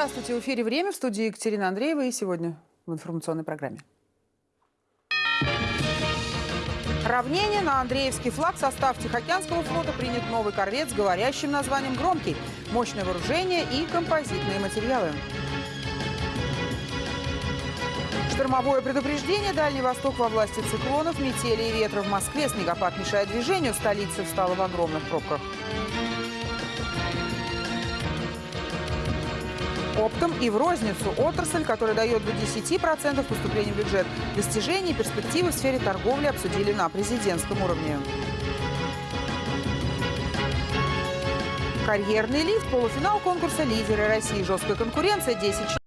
Здравствуйте. В эфире «Время» в студии Екатерина Андреева и сегодня в информационной программе. Равнение на Андреевский флаг состав Тихоокеанского флота принят новый корвет с говорящим названием «Громкий», мощное вооружение и композитные материалы. Штормовое предупреждение «Дальний Восток» во власти циклонов, метели и ветра в Москве. Снегопад мешает движению, столица встала в огромных пробках. Оптом и в розницу отрасль, которая дает до 10% поступления в бюджет. Достижения и перспективы в сфере торговли обсудили на президентском уровне. Карьерный лифт, полуфинал конкурса «Лидеры России». Жесткая конкуренция, 10 человек.